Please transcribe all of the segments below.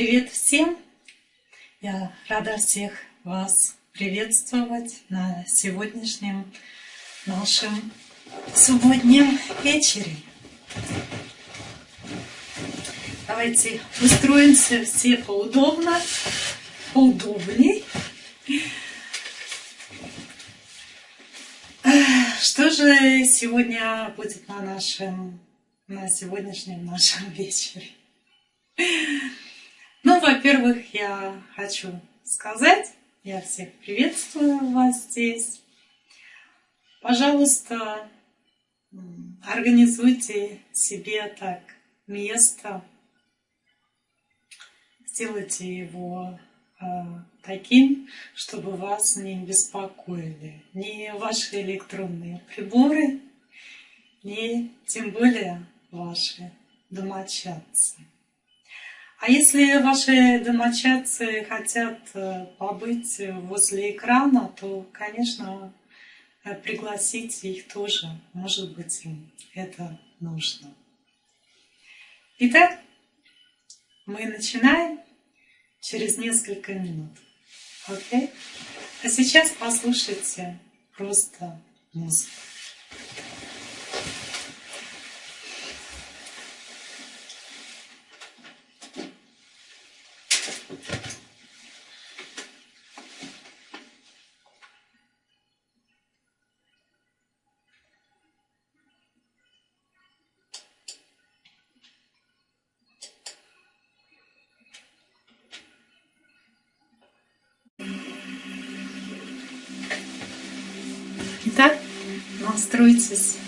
Привет всем! Я рада всех вас приветствовать на сегодняшнем нашем субботнем вечере. Давайте устроимся все поудобно, поудобней. Что же сегодня будет на нашем, на сегодняшнем нашем вечере? Во-первых, я хочу сказать, я всех приветствую вас здесь. Пожалуйста, организуйте себе так место, сделайте его э, таким, чтобы вас не беспокоили ни ваши электронные приборы, ни тем более ваши домочадцы. А если ваши домочадцы хотят э, побыть возле экрана, то, конечно, э, пригласите их тоже. Может быть, им это нужно. Итак, мы начинаем через несколько минут. Окей? А сейчас послушайте просто музыку. Настройтесь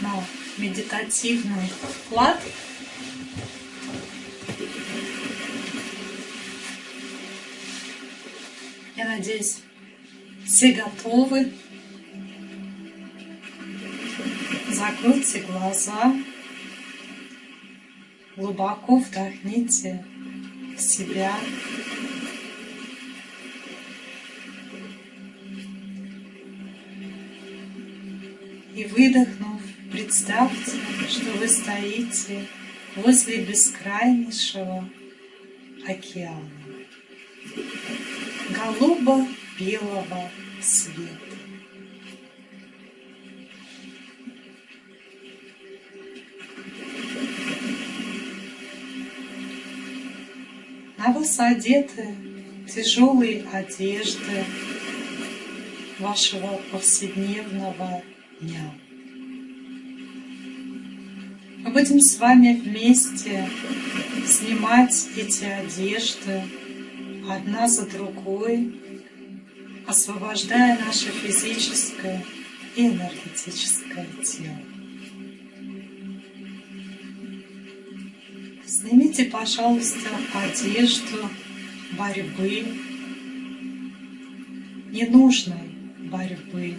на медитативный вклад. Я надеюсь, все готовы. Закройте глаза, глубоко вдохните в себя выдохнув, представьте, что вы стоите возле бескрайнейшего океана, голубо-белого света. На вас одеты тяжелые одежды вашего повседневного дня. Будем с вами вместе снимать эти одежды одна за другой, освобождая наше физическое и энергетическое тело. Снимите, пожалуйста, одежду борьбы, ненужной борьбы,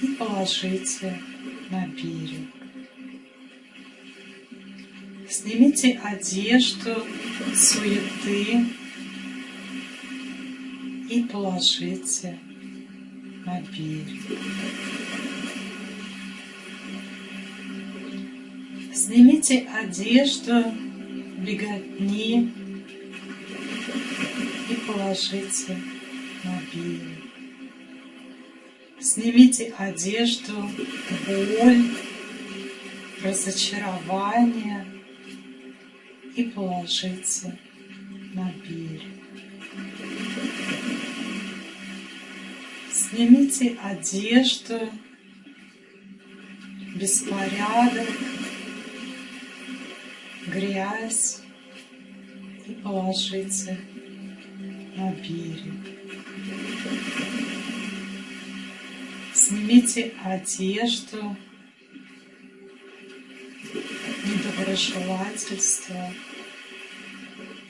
и положите на берег. Снимите одежду суеты и положите на берег. Снимите одежду беготни и положите на берег. Снимите одежду, боль, разочарование и положите на берег. Снимите одежду, беспорядок, грязь и положите на берег. Снимите одежду, недоброжелательство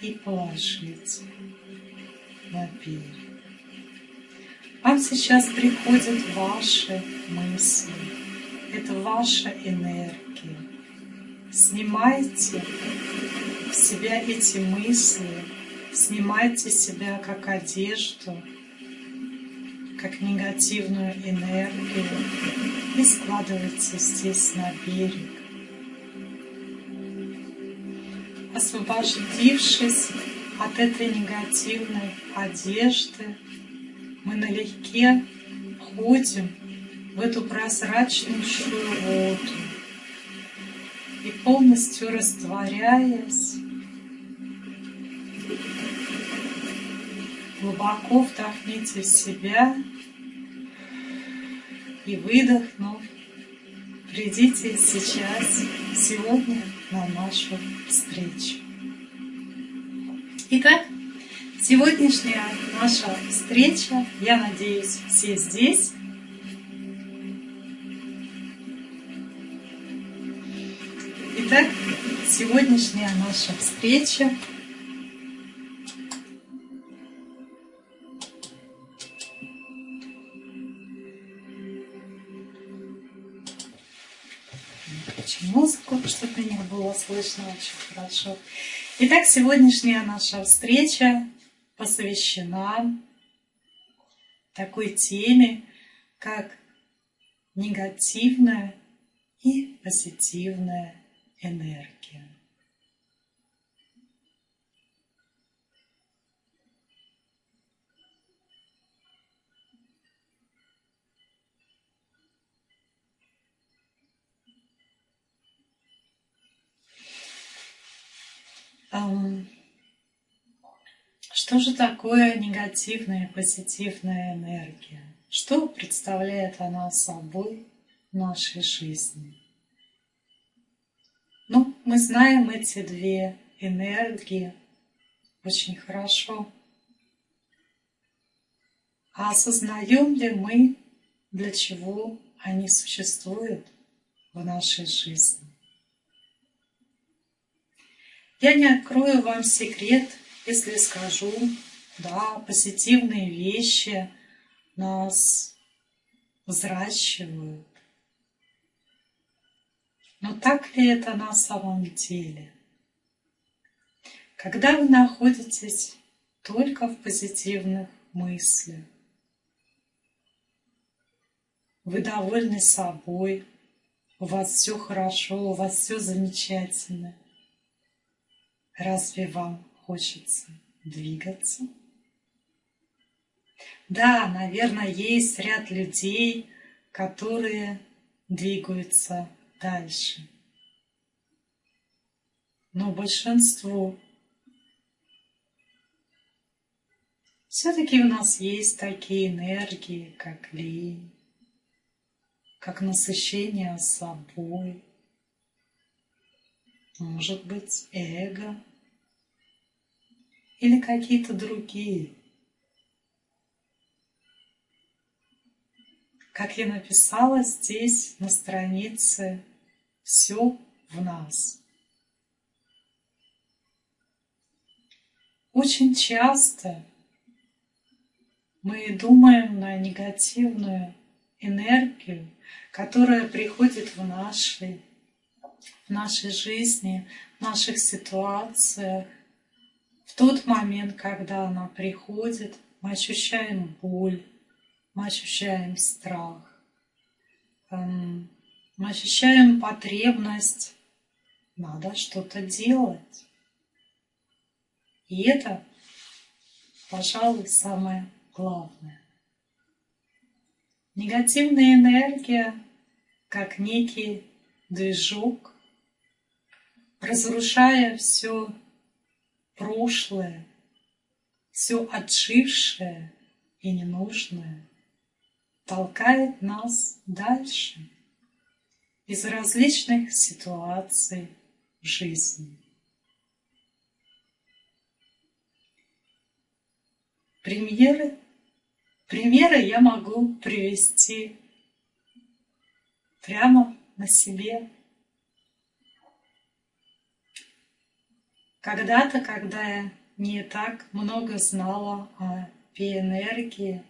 и положите на берег. Вам сейчас приходят ваши мысли. Это ваша энергия. Снимайте с себя эти мысли, снимайте себя как одежду, как негативную энергию и складывается здесь на берег. Освобождившись от этой негативной одежды, мы налегке ходим в эту прозрачнейшую воду и полностью растворяясь глубоко вдохните в себя и выдохнув, придите сейчас, сегодня на нашу встречу. Итак, сегодняшняя наша встреча, я надеюсь, все здесь. Итак, сегодняшняя наша встреча слышно очень хорошо. Итак, сегодняшняя наша встреча посвящена такой теме, как негативная и позитивная энергия. Что же такое негативная и позитивная энергия? Что представляет она собой в нашей жизни? Ну, мы знаем эти две энергии очень хорошо. А осознаем ли мы, для чего они существуют в нашей жизни? Я не открою вам секрет, если скажу, да, позитивные вещи нас взращивают. Но так ли это на самом деле? Когда вы находитесь только в позитивных мыслях, вы довольны собой, у вас все хорошо, у вас все замечательно – Разве вам хочется двигаться? Да, наверное, есть ряд людей, которые двигаются дальше. Но большинству все-таки у нас есть такие энергии, как лень, как насыщение собой, может быть, эго или какие-то другие. Как я написала здесь на странице, все в нас. Очень часто мы думаем на негативную энергию, которая приходит в нашей в нашей жизни, в наших ситуациях. Тот момент, когда она приходит, мы ощущаем боль, мы ощущаем страх, эм, мы ощущаем потребность, надо что-то делать. И это, пожалуй, самое главное. Негативная энергия, как некий движок, разрушая все прошлое, все отжившее и ненужное, толкает нас дальше из различных ситуаций жизни. Примеры, примеры я могу привести прямо на себе Когда-то, когда я не так много знала о биоэнергии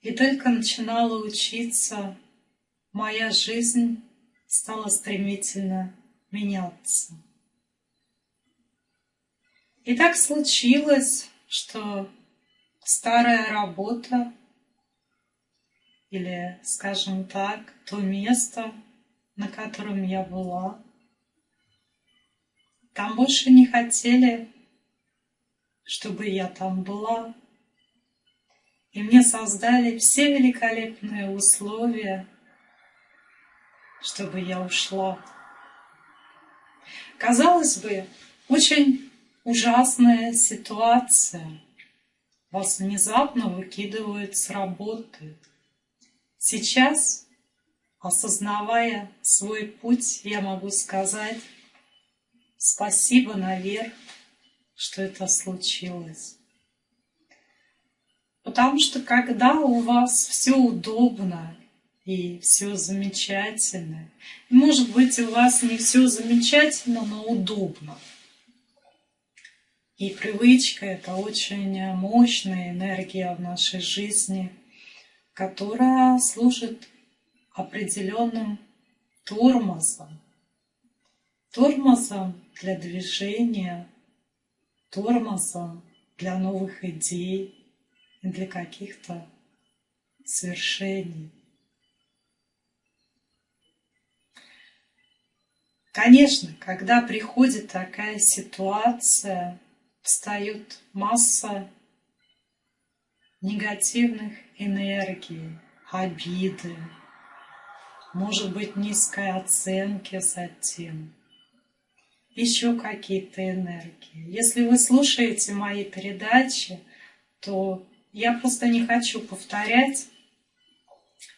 и только начинала учиться, моя жизнь стала стремительно меняться. И так случилось, что старая работа или, скажем так, то место, на котором я была, там больше не хотели, чтобы я там была. И мне создали все великолепные условия, чтобы я ушла. Казалось бы, очень ужасная ситуация. Вас внезапно выкидывают с работы. Сейчас, осознавая свой путь, я могу сказать спасибо наверх, что это случилось. Потому что когда у вас все удобно и все замечательно, может быть, у вас не все замечательно, но удобно. И привычка – это очень мощная энергия в нашей жизни, которая служит определенным тормозом. Тормозом для движения, тормозом для новых идей, для каких-то свершений. Конечно, когда приходит такая ситуация, встает масса негативных энергий, обиды, может быть, низкой оценки затем, еще какие-то энергии. Если вы слушаете мои передачи, то я просто не хочу повторять.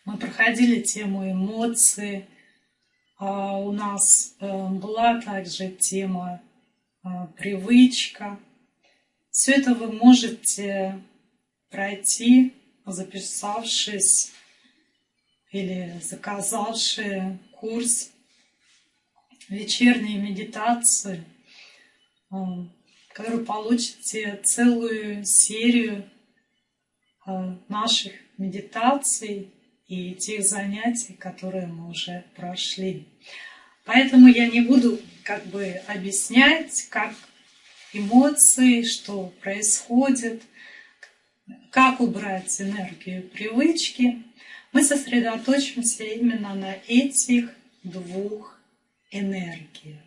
Мы проходили тему эмоций. А у нас э, была также тема э, привычка. Все это вы можете пройти, записавшись или заказавши курс вечерней медитации, который получите целую серию Э, наших медитаций и тех занятий, которые мы уже прошли. Поэтому я не буду как бы объяснять, как эмоции, что происходит, как убрать энергию привычки. Мы сосредоточимся именно на этих двух энергиях.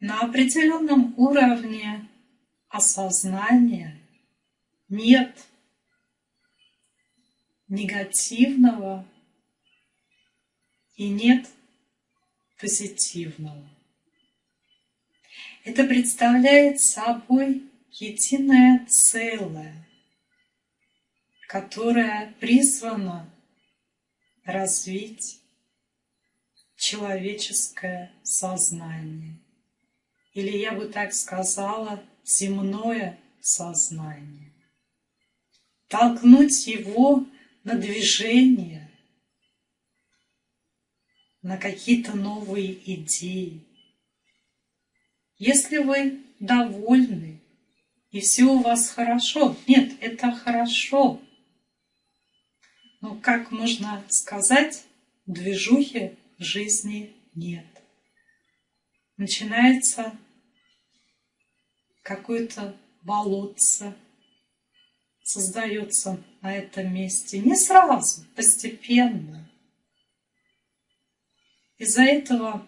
На определенном уровне осознания нет негативного и нет позитивного. Это представляет собой единое целое, которое призвано развить человеческое сознание. Или я бы так сказала, земное сознание, толкнуть его на движение, на какие-то новые идеи. Если вы довольны и все у вас хорошо, нет, это хорошо. Но как можно сказать, движухи в жизни нет. Начинается какое-то болотце создается на этом месте. Не сразу, постепенно. Из-за этого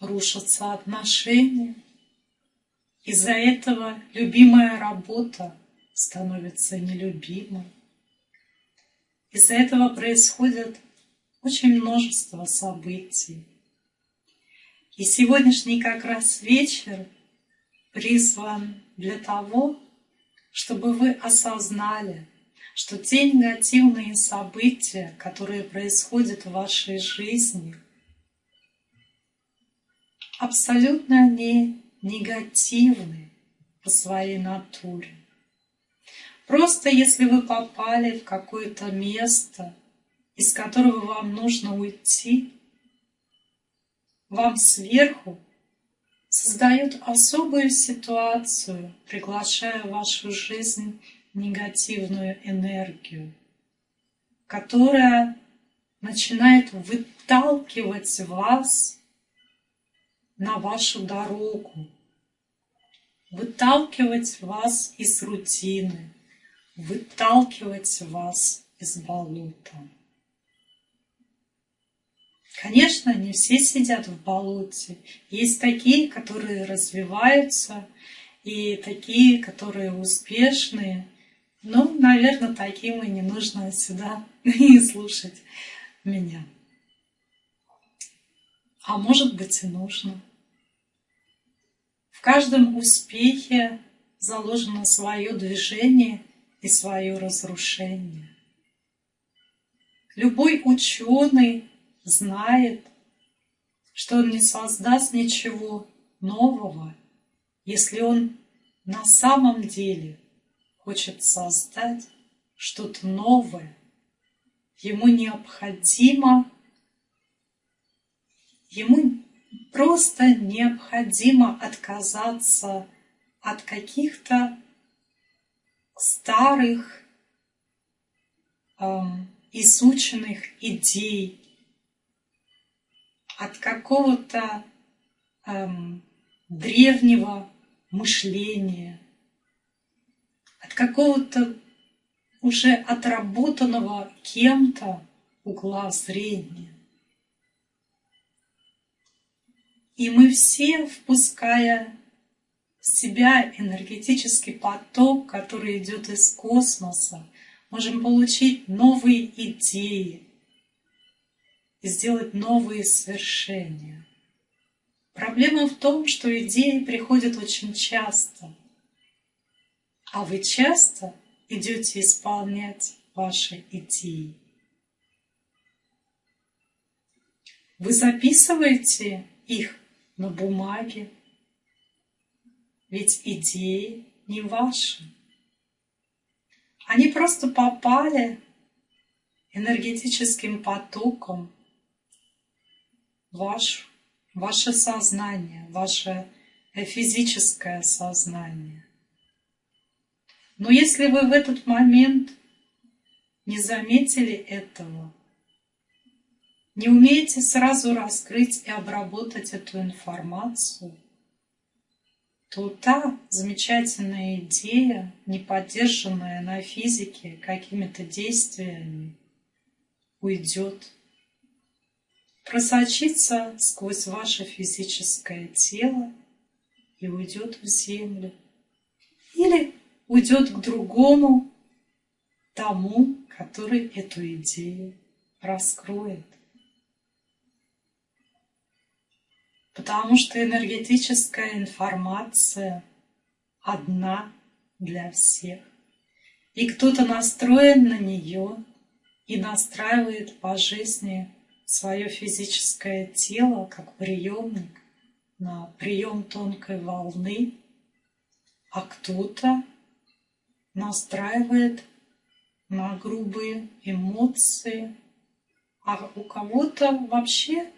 рушатся отношения. Из-за этого любимая работа становится нелюбимой. Из-за этого происходит очень множество событий. И сегодняшний как раз вечер призван для того, чтобы вы осознали, что те негативные события, которые происходят в вашей жизни, абсолютно не негативны по своей натуре. Просто если вы попали в какое-то место, из которого вам нужно уйти, вам сверху создают особую ситуацию, приглашая в вашу жизнь негативную энергию, которая начинает выталкивать вас на вашу дорогу, выталкивать вас из рутины, выталкивать вас из болота. Конечно, не все сидят в болоте. Есть такие, которые развиваются, и такие, которые успешные. Ну, наверное, таким и не нужно сюда и слушать меня. А может быть и нужно. В каждом успехе заложено свое движение и свое разрушение. Любой ученый знает, что он не создаст ничего нового, если он на самом деле хочет создать что-то новое. Ему необходимо, ему просто необходимо отказаться от каких-то старых, эм, изученных идей, от какого-то эм, древнего мышления, от какого-то уже отработанного кем-то угла зрения. И мы все, впуская себя энергетический поток, который идет из космоса, можем получить новые идеи и сделать новые свершения. Проблема в том, что идеи приходят очень часто, а вы часто идете исполнять ваши идеи. Вы записываете их на бумаге, ведь идеи не ваши. Они просто попали энергетическим потоком в ваш, ваше сознание, ваше физическое сознание. Но если вы в этот момент не заметили этого, не умеете сразу раскрыть и обработать эту информацию, то та замечательная идея, не поддержанная на физике какими-то действиями, уйдет, просочится сквозь ваше физическое тело и уйдет в землю. Или уйдет к другому, тому, который эту идею раскроет. Потому что энергетическая информация одна для всех. И кто-то настроен на нее и настраивает по жизни свое физическое тело как приемник на прием тонкой волны, а кто-то настраивает на грубые эмоции, а у кого-то вообще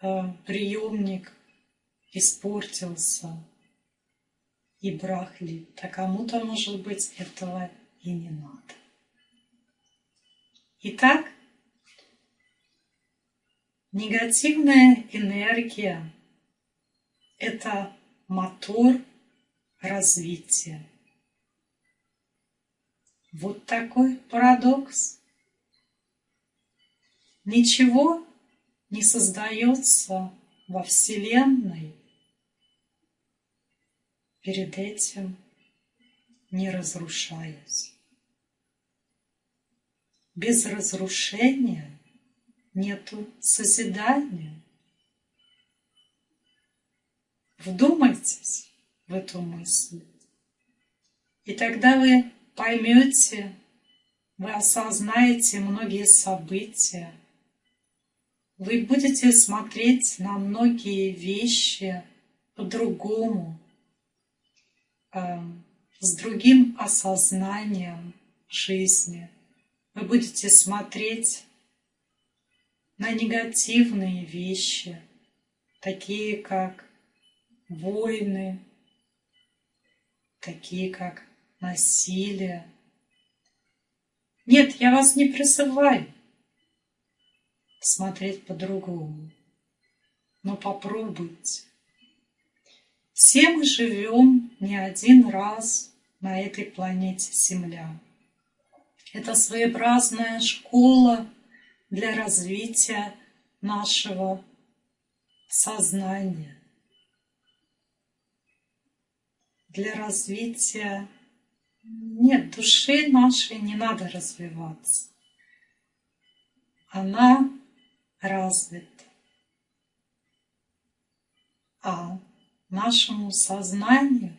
приемник испортился и брахлит, а кому-то, может быть, этого и не надо. Итак, негативная энергия – это мотор развития. Вот такой парадокс. Ничего не создается во Вселенной перед этим не разрушаясь. Без разрушения нету созидания. Вдумайтесь в эту мысль. И тогда вы поймете, вы осознаете многие события, вы будете смотреть на многие вещи по-другому, э, с другим осознанием жизни. Вы будете смотреть на негативные вещи, такие как войны, такие как насилие. Нет, я вас не призываю смотреть по-другому, но попробуйте. Все мы живем не один раз на этой планете Земля. Это своеобразная школа для развития нашего сознания, для развития. Нет, души нашей не надо развиваться. Она развита. А нашему сознанию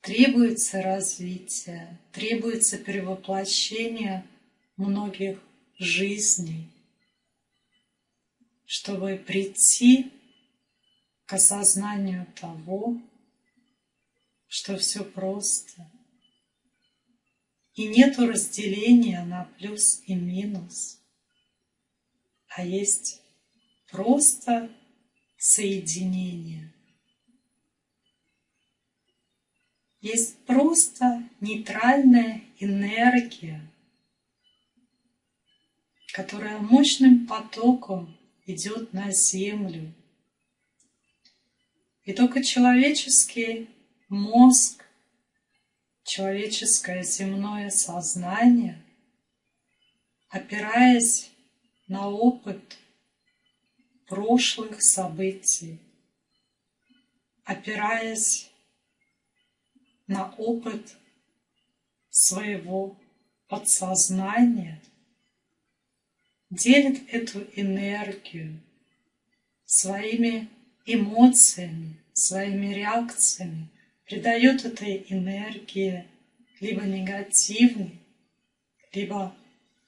требуется развитие, требуется перевоплощение многих жизней, чтобы прийти к осознанию того, что все просто. И нету разделения на плюс и минус, а есть просто соединение. Есть просто нейтральная энергия, которая мощным потоком идет на Землю. И только человеческий мозг, человеческое земное сознание, опираясь на опыт прошлых событий, опираясь на опыт своего подсознания, делит эту энергию своими эмоциями, своими реакциями, придает этой энергии либо негативный, либо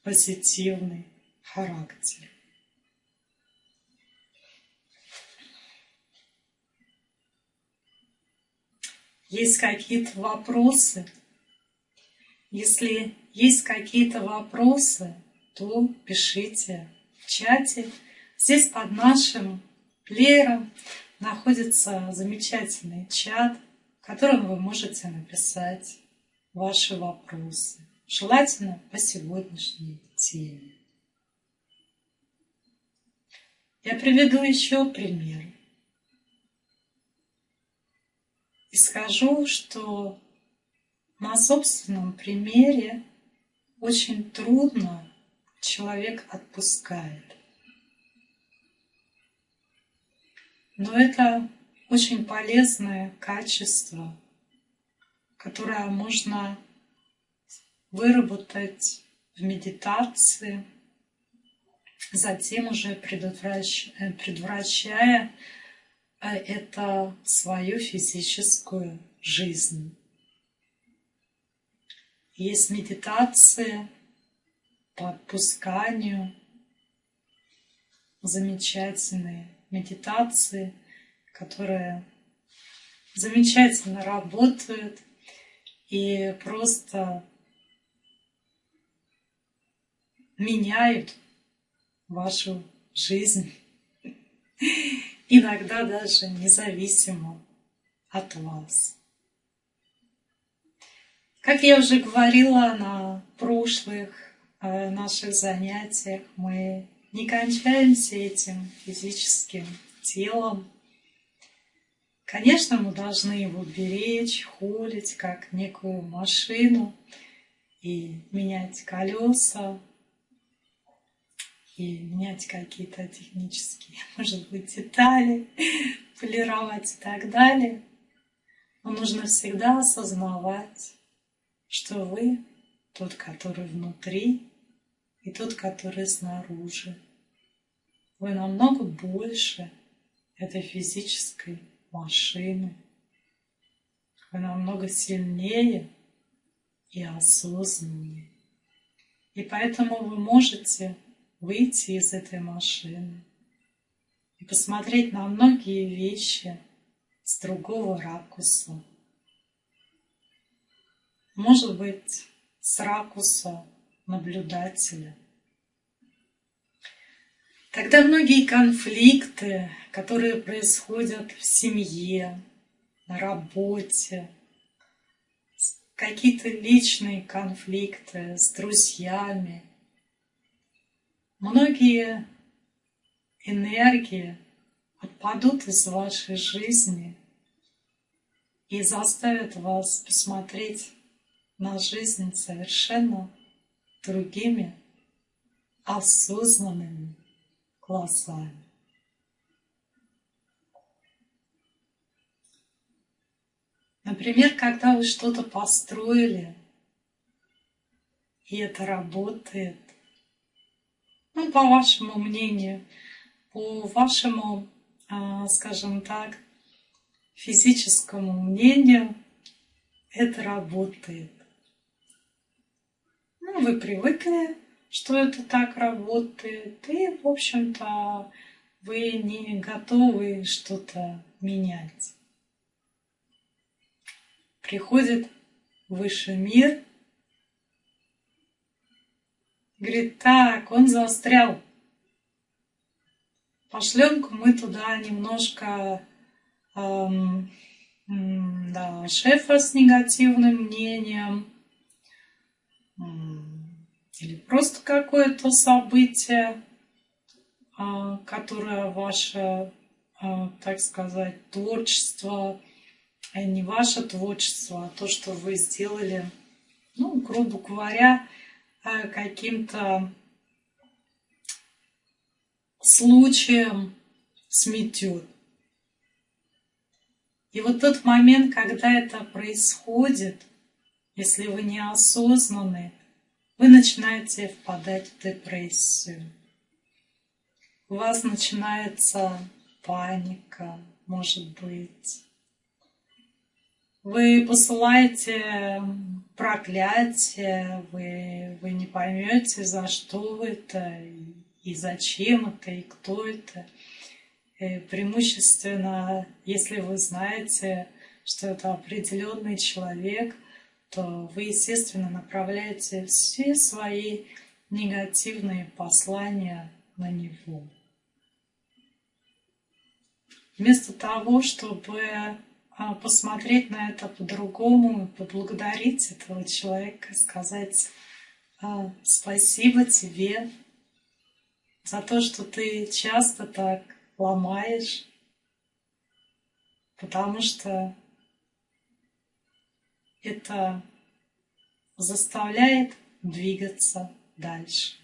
позитивный характер. Есть какие-то вопросы? Если есть какие-то вопросы, то пишите в чате. Здесь под нашим плеером находится замечательный чат, в котором вы можете написать ваши вопросы. Желательно по сегодняшней теме. Я приведу еще пример. И скажу, что на собственном примере очень трудно человек отпускает. Но это очень полезное качество, которое можно выработать в медитации, затем уже предотвращая э, это свою физическую жизнь. Есть медитации по отпусканию, замечательные медитации – которые замечательно работают и просто меняют вашу жизнь. Иногда даже независимо от вас. Как я уже говорила на прошлых э, наших занятиях, мы не кончаемся этим физическим телом, Конечно, мы должны его беречь, холить, как некую машину, и менять колеса, и менять какие-то технические, может быть, детали, полировать и так далее. Но нужно всегда осознавать, что вы тот, который внутри, и тот, который снаружи. Вы намного больше этой физической машины. Вы намного сильнее и осознаннее. И поэтому вы можете выйти из этой машины и посмотреть на многие вещи с другого ракурса. Может быть, с ракурса наблюдателя – Тогда многие конфликты, которые происходят в семье, на работе, какие-то личные конфликты с друзьями, многие энергии отпадут из вашей жизни и заставят вас посмотреть на жизнь совершенно другими осознанными колоссальны. Например, когда вы что-то построили, и это работает, ну, по вашему мнению, по вашему, а, скажем так, физическому мнению, это работает. Ну, вы привыкли, что это так работает, и, в общем-то, вы не готовы что-то менять. Приходит высший мир, говорит, так, он застрял. Пошлем-ка мы туда немножко эм, да, шефа с негативным мнением, или просто какое-то событие, а, которое ваше, а, так сказать, творчество, а не ваше творчество, а то, что вы сделали, ну, грубо говоря, каким-то случаем сметет. И вот тот момент, когда это происходит, если вы неосознаны, вы начинаете впадать в депрессию. У вас начинается паника, может быть. Вы посылаете проклятие, вы, вы не поймете, за что это, и зачем это, и кто это. И преимущественно, если вы знаете, что это определенный человек, то вы, естественно, направляете все свои негативные послания на него. Вместо того, чтобы посмотреть на это по-другому, поблагодарить этого человека, сказать а, спасибо тебе за то, что ты часто так ломаешь, потому что это заставляет двигаться дальше.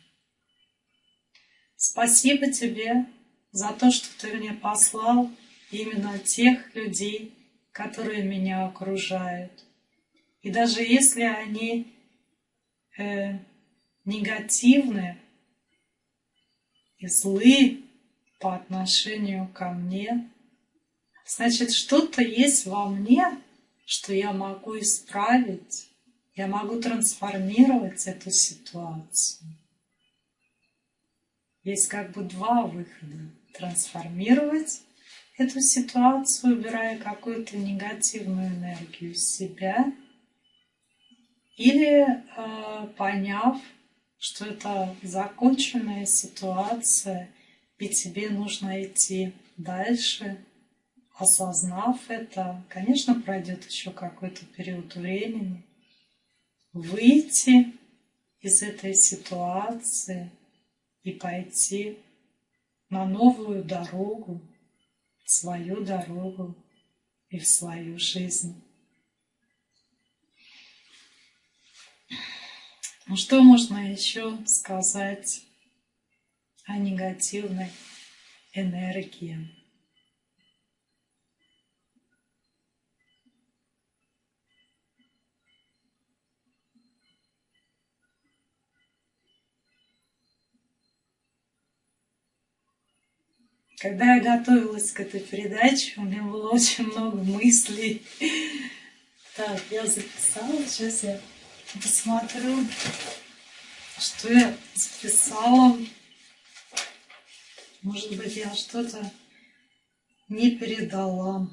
Спасибо тебе за то, что ты мне послал именно тех людей, которые меня окружают. И даже если они э, негативны и злы по отношению ко мне, значит, что-то есть во мне, что я могу исправить, я могу трансформировать эту ситуацию. Есть как бы два выхода. Трансформировать эту ситуацию, убирая какую-то негативную энергию из себя, или э, поняв, что это законченная ситуация, и тебе нужно идти дальше, осознав это, конечно, пройдет еще какой-то период времени, выйти из этой ситуации и пойти на новую дорогу, свою дорогу и в свою жизнь. Ну что можно еще сказать о негативной энергии? Когда я готовилась к этой передаче, у меня было очень много мыслей. Так, я записала, сейчас я посмотрю, что я записала. Может быть, я что-то не передала.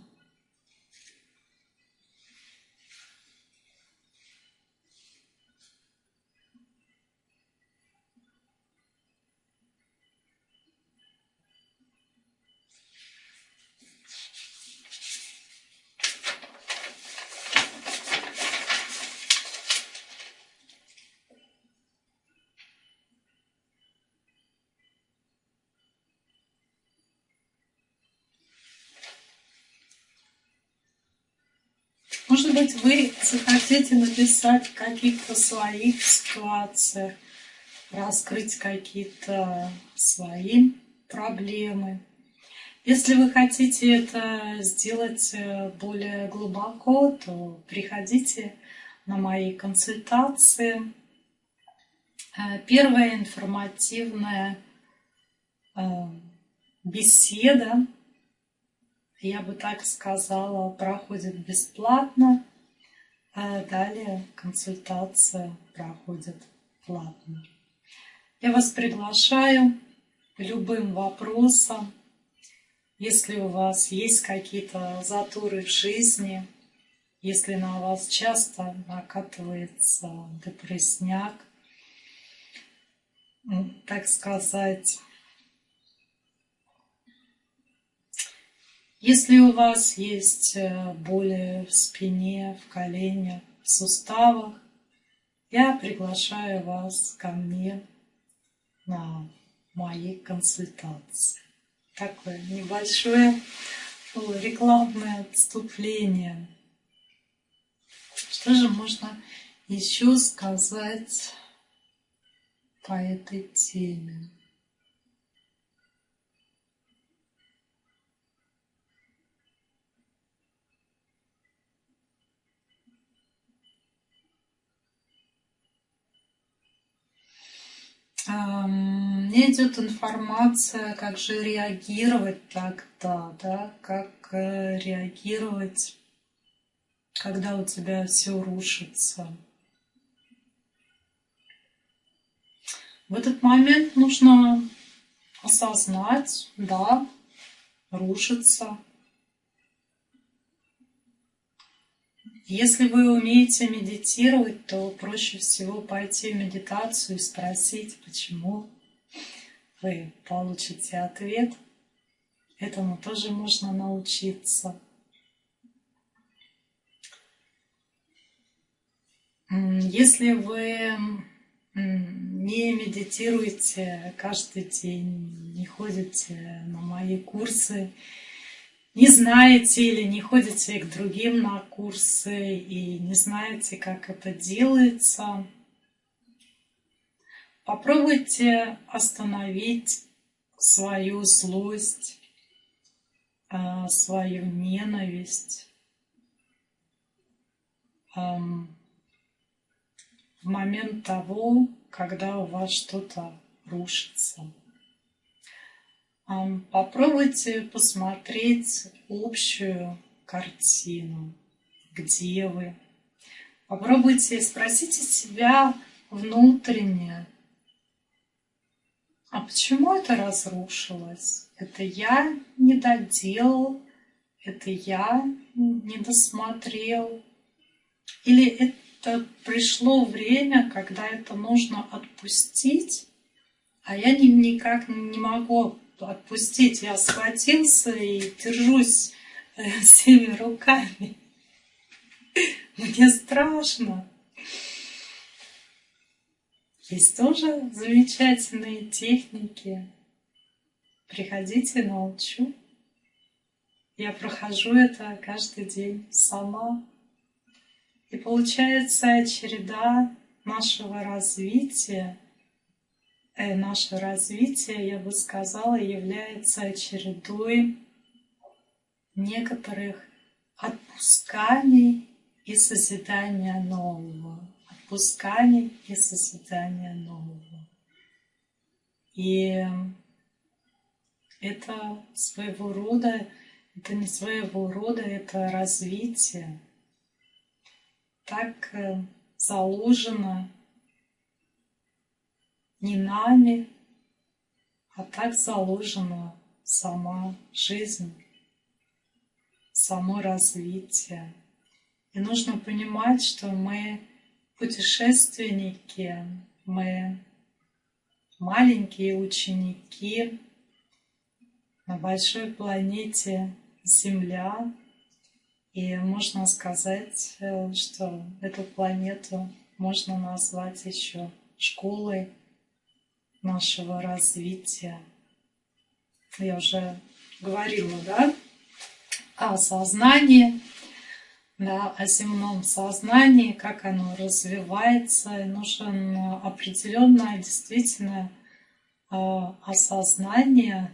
Может быть, вы захотите написать в каких-то своих ситуациях, раскрыть какие-то свои проблемы. Если вы хотите это сделать э, более глубоко, то приходите на мои консультации. Э, первая информативная э, беседа, я бы так сказала, проходит бесплатно. А далее консультация проходит платно. Я вас приглашаю любым вопросам. Если у вас есть какие-то затуры в жизни, если на вас часто накатывается депрессняк, так сказать, если у вас есть э, боли в спине, в коленях, в суставах, я приглашаю вас ко мне на мои консультации. Такое небольшое рекламное отступление. Что же можно еще сказать по этой теме? Мне идет информация, как же реагировать тогда, да, как э, реагировать, когда у тебя все рушится. В этот момент нужно осознать, да, рушится, Если вы умеете медитировать, то проще всего пойти в медитацию и спросить, почему вы получите ответ. Этому тоже можно научиться. Если вы не медитируете каждый день, не ходите на мои курсы, не знаете или не ходите к другим на курсы и не знаете, как это делается, попробуйте остановить свою злость, а, свою ненависть в момент того, когда у вас что-то рушится. Попробуйте посмотреть общую картину, где вы. Попробуйте спросите себя внутренне, а почему это разрушилось? Это я не доделал, это я не досмотрел, или это пришло время, когда это нужно отпустить, а я никак не могу отпустить. Я схватился и держусь э, всеми руками. Мне страшно. Есть тоже замечательные техники. Приходите, научу. Я прохожу это каждый день сама. И получается череда нашего развития наше развитие, я бы сказала, является чередой некоторых отпусканий и созидания нового. Отпусканий и созидания нового. И это своего рода, это не своего рода, это развитие. Так э, заложено не нами, а так заложена сама жизнь, само развитие. И нужно понимать, что мы путешественники, мы маленькие ученики на большой планете Земля. И можно сказать, э, что эту планету можно назвать еще школой нашего развития. Я уже говорила, да, о сознании, да, о земном сознании, как оно развивается. И нужен определенное, действительно, осознание,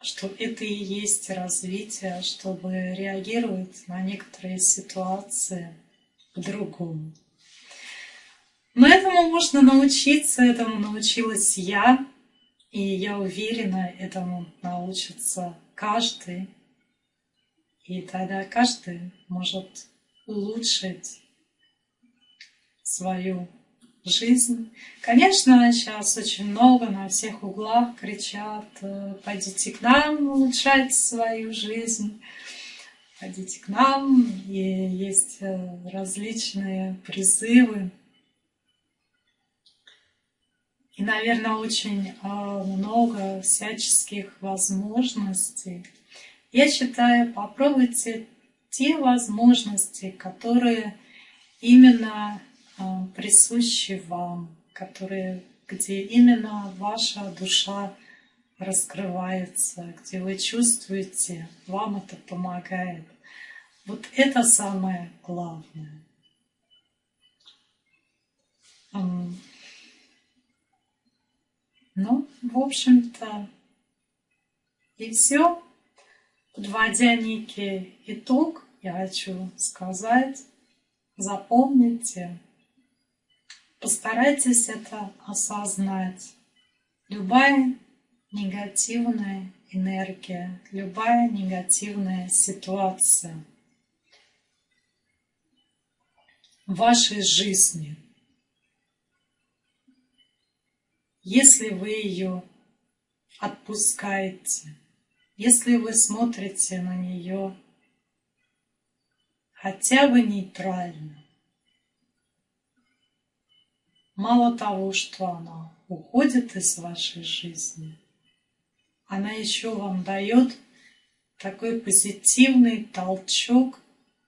что это и есть развитие, чтобы реагировать на некоторые ситуации по-другому. Но этому можно научиться, этому научилась я, и я уверена, этому научится каждый. И тогда каждый может улучшить свою жизнь. Конечно, сейчас очень много на всех углах кричат, э, пойдите к нам улучшать свою жизнь, пойдите к нам. И есть э, различные призывы. И, наверное, очень э, много всяческих возможностей. Я считаю, попробуйте те возможности, которые именно а, присущи вам, которые, где именно ваша душа раскрывается, где вы чувствуете, вам это помогает. Вот это самое главное. Ну, в общем-то, и все. Подводя некий итог, я хочу сказать, запомните, Постарайтесь это осознать. Любая негативная энергия, любая негативная ситуация в вашей жизни, если вы ее отпускаете, если вы смотрите на нее хотя бы нейтрально, Мало того, что она уходит из вашей жизни, она еще вам дает такой позитивный толчок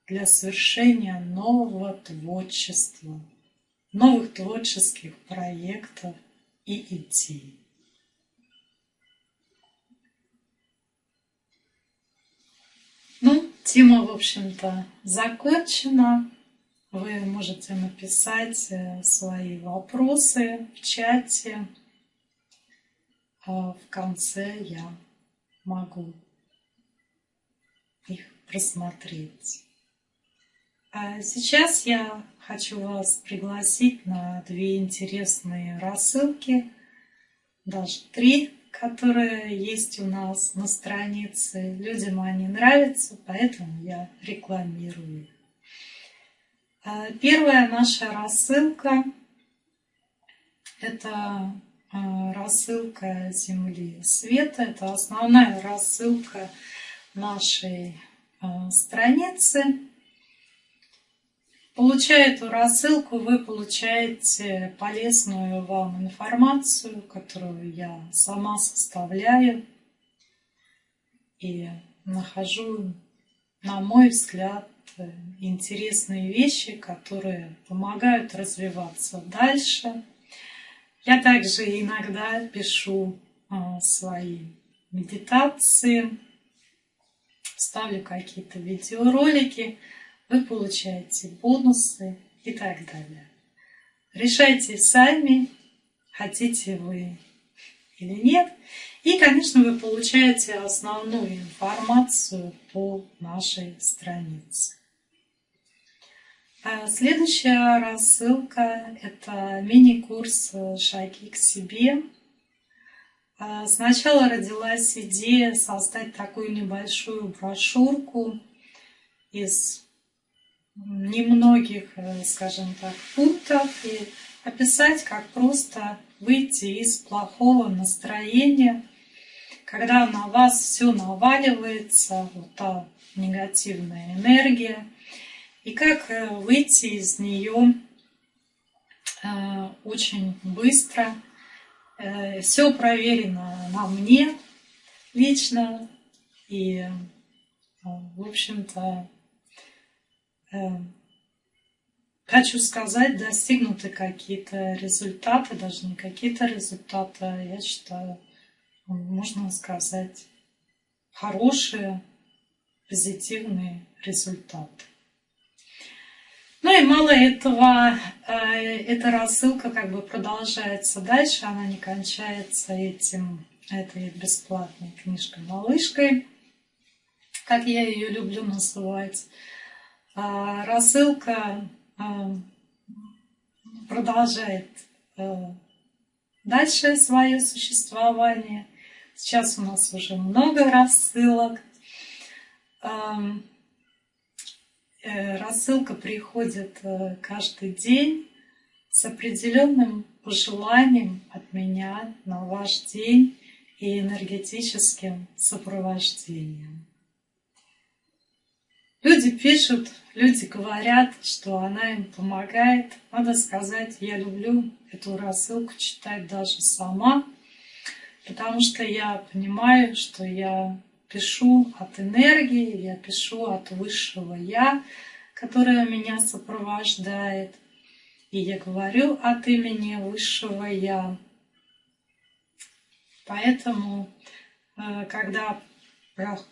для совершения нового творчества, новых творческих проектов и идей. Ну, тема, в общем-то, закончена. Вы можете написать э, свои вопросы в чате. А в конце я могу их просмотреть. А сейчас я хочу вас пригласить на две интересные рассылки, даже три, которые есть у нас на странице. Людям они нравятся, поэтому я рекламирую. Э, первая наша рассылка – это э, рассылка Земли Света. Это основная рассылка нашей э, страницы. Получая эту рассылку, вы получаете полезную вам информацию, которую я сама составляю и нахожу, на мой взгляд, интересные вещи, которые помогают развиваться дальше. Я также иногда пишу а, свои медитации, ставлю какие-то видеоролики, вы получаете бонусы и так далее. Решайте сами, хотите вы или нет. И, конечно, вы получаете основную информацию по нашей странице. А следующая рассылка – это мини-курс «Шаги к себе». А сначала родилась идея создать такую небольшую брошюрку из немногих, э, скажем так, пунктов и описать, как просто выйти из плохого настроения, когда на вас все наваливается, вот та негативная энергия – и как э, выйти из нее э, очень быстро. Все проверено на мне лично. И, в общем-то, хочу сказать, достигнуты какие-то результаты, даже не какие-то результаты, а я считаю, можно сказать, хорошие, позитивные результаты. Ну и мало этого, э, эта рассылка как бы продолжается дальше, она не кончается этим, этой бесплатной книжкой-малышкой, как я ее люблю называть. А рассылка э, продолжает э, дальше свое существование. Сейчас у нас уже много рассылок. Э, рассылка приходит э, каждый день с определенным пожеланием от меня на ваш день и энергетическим сопровождением. Люди пишут, люди говорят, что она им помогает. Надо сказать, я люблю эту рассылку читать даже сама, потому что я понимаю, что я пишу от энергии, я пишу от высшего Я, которое меня сопровождает. И я говорю от имени высшего Я. Поэтому, э, когда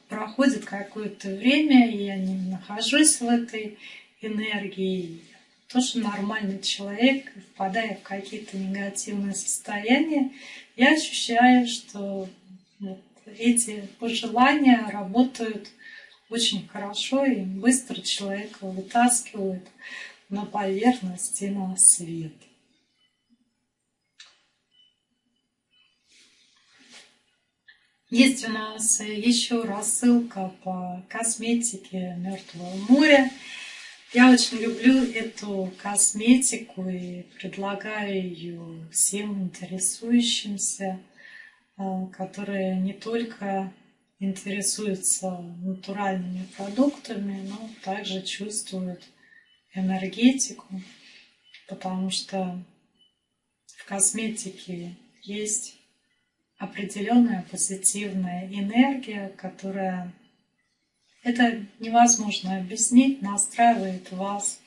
проходит какое-то время, и я не нахожусь в этой энергии, тоже нормальный человек, впадая в какие-то негативные состояния, я ощущаю, что вот, эти пожелания работают очень хорошо и быстро человека вытаскивают на поверхность и на свет. Есть у нас еще рассылка по косметике Мертвого моря. Я очень люблю эту косметику и предлагаю ее всем интересующимся. Э, которые не только интересуются натуральными продуктами, но также чувствуют энергетику, потому что в косметике есть определенная позитивная энергия, которая это невозможно объяснить, настраивает вас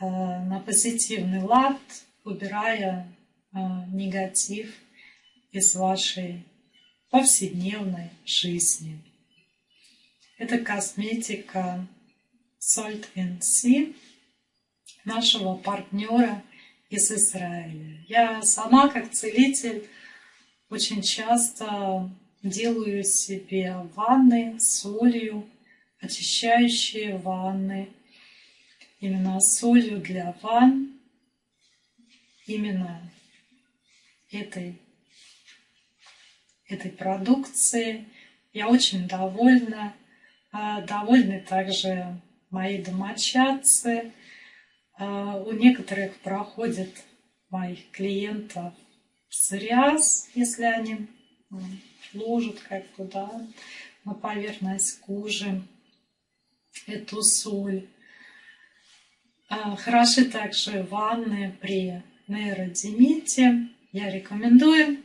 э, на позитивный лад, убирая э, негатив из вашей повседневной жизни. Это косметика Salt and Sea нашего партнера из Израиля. Я сама, как целитель, очень часто делаю себе ванны с солью, очищающие ванны, именно солью для ванн, именно этой этой продукции. Я очень довольна. А, довольны также мои домочадцы. А, у некоторых проходит моих клиентов псориаз, если они ложат как-то да, на поверхность кожи эту соль. А, хороши также ванны при нейродимите. Я рекомендую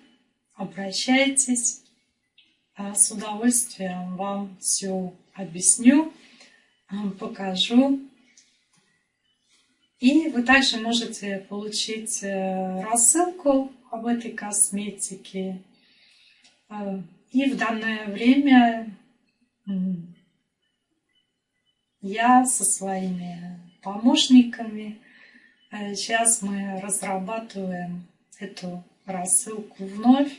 обращайтесь. А с удовольствием вам все объясню, покажу. И вы также можете получить э, рассылку об этой косметике. А, и в данное время я со своими помощниками э, сейчас мы разрабатываем эту рассылку вновь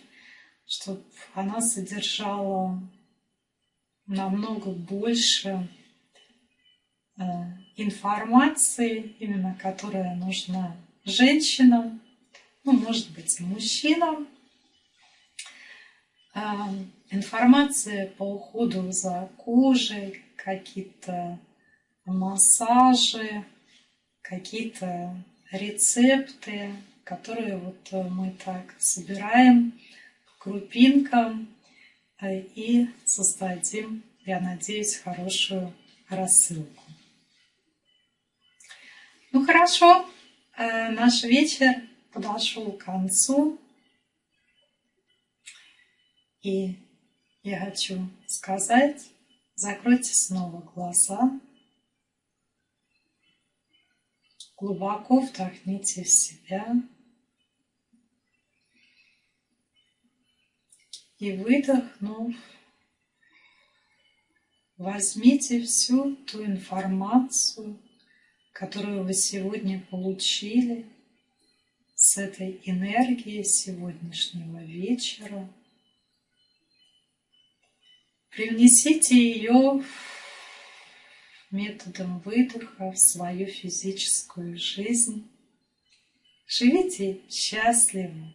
чтобы она содержала намного больше э, информации, именно которая нужна женщинам, ну, может быть, мужчинам. Э, информация по уходу за кожей, какие-то массажи, какие-то рецепты, которые вот мы так собираем крупинкам э, и создадим, я надеюсь, хорошую рассылку. Ну хорошо, э, наш вечер подошел к концу. И я хочу сказать, закройте снова глаза, глубоко вдохните в себя. И выдохнув, возьмите всю ту информацию, которую вы сегодня получили с этой энергией сегодняшнего вечера. Привнесите ее методом выдоха в свою физическую жизнь. Живите счастливо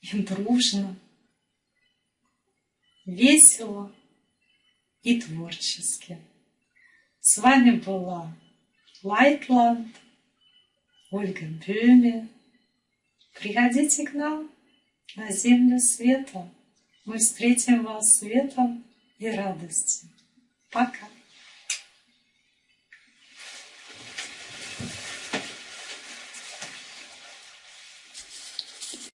и дружно, весело и творчески. С вами была Лайтланд, Ольга Бюме. Приходите к нам на землю света. Мы встретим вас светом и радостью. Пока.